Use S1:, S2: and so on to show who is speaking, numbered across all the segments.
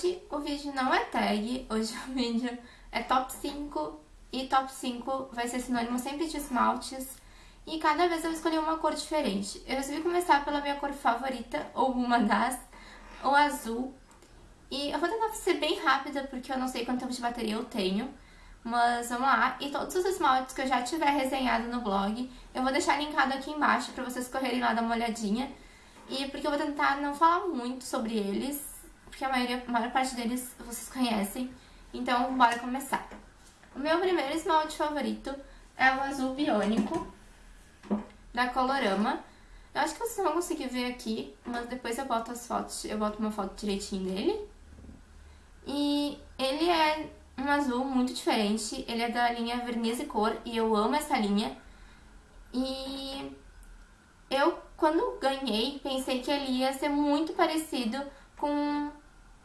S1: hoje o vídeo não é tag, hoje o vídeo é top 5 e top 5 vai ser sinônimo sempre de esmaltes e cada vez eu escolhi uma cor diferente. Eu resolvi começar pela minha cor favorita, ou uma das, o azul. E eu vou tentar ser bem rápida porque eu não sei quanto tempo de bateria eu tenho. Mas vamos lá, e todos os esmaltes que eu já tiver resenhado no blog, eu vou deixar linkado aqui embaixo pra vocês correrem lá dar uma olhadinha. E porque eu vou tentar não falar muito sobre eles, porque a, maioria, a maior parte deles vocês conhecem. Então, bora começar. O meu primeiro esmalte favorito é o azul biônico da Colorama. Eu acho que vocês vão conseguir ver aqui, mas depois eu boto as fotos, eu boto uma foto direitinho dele. E ele é um azul muito diferente, ele é da linha Verniz e Cor e eu amo essa linha. E eu, quando ganhei, pensei que ele ia ser muito parecido com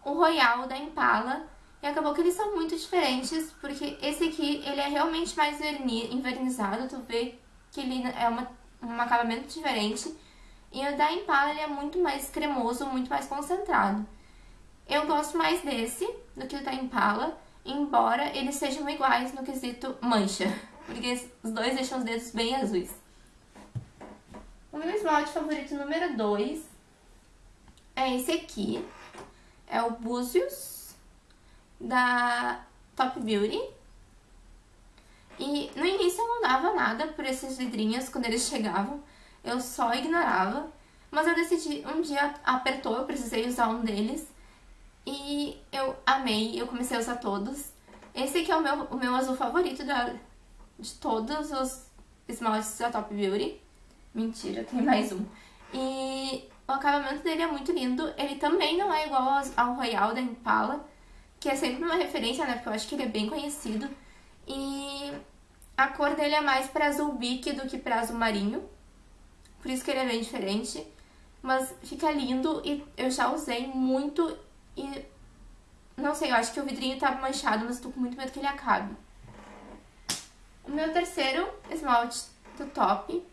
S1: o Royal da Impala. E acabou que eles são muito diferentes, porque esse aqui, ele é realmente mais verni envernizado, tu vê que ele é uma, um acabamento diferente. E o da Impala, ele é muito mais cremoso, muito mais concentrado. Eu gosto mais desse do que o da Impala, embora eles sejam iguais no quesito mancha, porque os dois deixam os dedos bem azuis. O meu esmalte favorito número 2 é esse aqui, é o Búzios, da Top Beauty. E no início eu não dava nada por esses vidrinhos quando eles chegavam, eu só ignorava. Mas eu decidi, um dia apertou, eu precisei usar um deles. E eu amei, eu comecei a usar todos. Esse aqui é o meu, o meu azul favorito da, de todos os esmaltes da Top Beauty. Mentira, tem mais um. E o acabamento dele é muito lindo. Ele também não é igual ao Royal da Impala, que é sempre uma referência, né? Porque eu acho que ele é bem conhecido. E a cor dele é mais para azul bique do que para azul marinho. Por isso que ele é bem diferente. Mas fica lindo e eu já usei muito e... Não sei, eu acho que o vidrinho tá manchado, mas tô com muito medo que ele acabe. O meu terceiro esmalte do top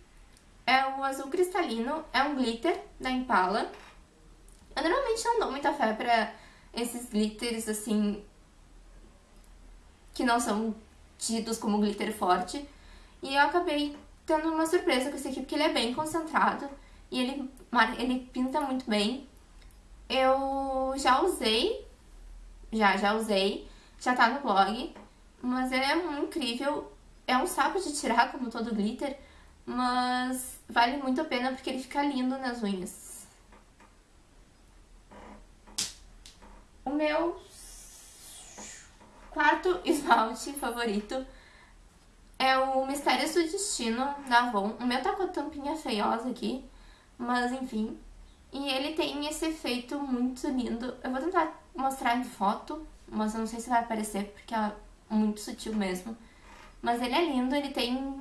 S1: é o azul cristalino, é um glitter da Impala. Eu normalmente não dou muita fé pra esses glitters, assim, que não são tidos como glitter forte. E eu acabei tendo uma surpresa com esse aqui, porque ele é bem concentrado e ele, ele pinta muito bem. Eu já usei, já, já usei, já tá no blog, mas ele é incrível. É um saco de tirar, como todo glitter, mas vale muito a pena porque ele fica lindo nas unhas. O meu quarto esmalte favorito é o Mistérios do Destino da Avon. O meu tá com a tampinha feiosa aqui, mas enfim. E ele tem esse efeito muito lindo. Eu vou tentar mostrar em foto, mas eu não sei se vai aparecer porque é muito sutil mesmo. Mas ele é lindo, ele tem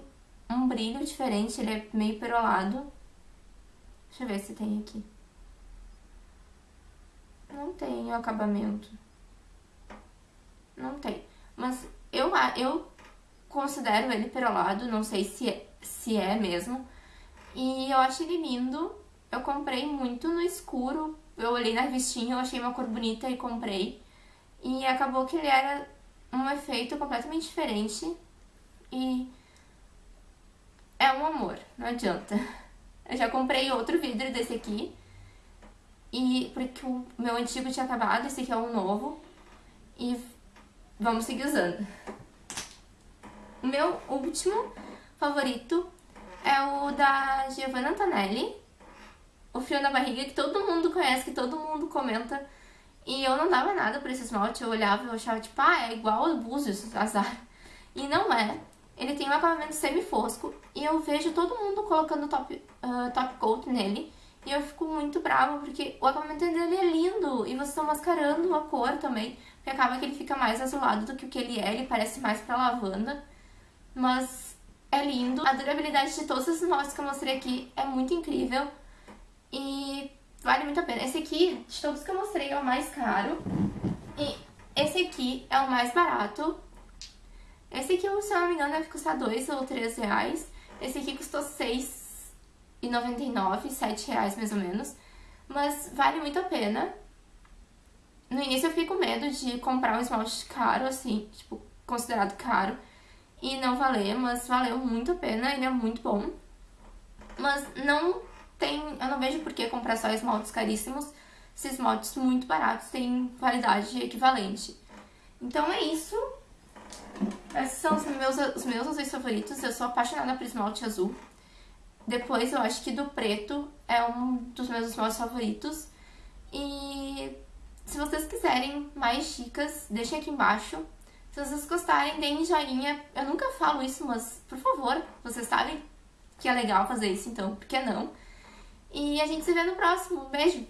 S1: um brilho diferente, ele é meio perolado. Deixa eu ver se tem aqui. Não tem o acabamento. Não tem. Mas eu, eu considero ele perolado, não sei se é, se é mesmo. E eu acho ele lindo. Eu comprei muito no escuro. Eu olhei na revistinha, eu achei uma cor bonita e comprei. E acabou que ele era um efeito completamente diferente. E é um amor, não adianta. Eu já comprei outro vidro desse aqui. E porque o meu antigo tinha acabado, esse aqui é um novo. E vamos seguir usando. O meu último favorito é o da Giovanna Antonelli. O frio na barriga que todo mundo conhece, que todo mundo comenta. E eu não dava nada por esse esmalte, eu olhava e achava tipo, ah, é igual ao Búzios, azar. E não é. Ele tem um acabamento semi-fosco e eu vejo todo mundo colocando top, uh, top coat nele. E eu fico muito brava porque o acabamento dele é lindo e vocês estão mascarando a cor também. Porque acaba que ele fica mais azulado do que o que ele é, ele parece mais pra lavanda. Mas é lindo. A durabilidade de todos os esmaltes que eu mostrei aqui é muito incrível. E vale muito a pena. Esse aqui, de todos que eu mostrei, é o mais caro. E esse aqui é o mais barato. Esse aqui, se eu não me engano, deve custar 2 ou 3 reais. Esse aqui custou 6,99, 7 reais mais ou menos. Mas vale muito a pena. no início eu fiquei com medo de comprar um esmalte caro, assim, tipo, considerado caro, e não valer, mas valeu muito a pena, ele é muito bom. Mas não tem, eu não vejo por que comprar só esmaltes caríssimos, se esmaltes muito baratos têm qualidade equivalente. Então é isso. Esses são os meus, os meus azuis favoritos. Eu sou apaixonada por esmalte azul. Depois eu acho que do preto é um dos meus esmaltes favoritos. E se vocês quiserem mais dicas, deixem aqui embaixo. Se vocês gostarem, deem joinha. Eu nunca falo isso, mas por favor, vocês sabem que é legal fazer isso, então por que não? E a gente se vê no próximo. Beijo!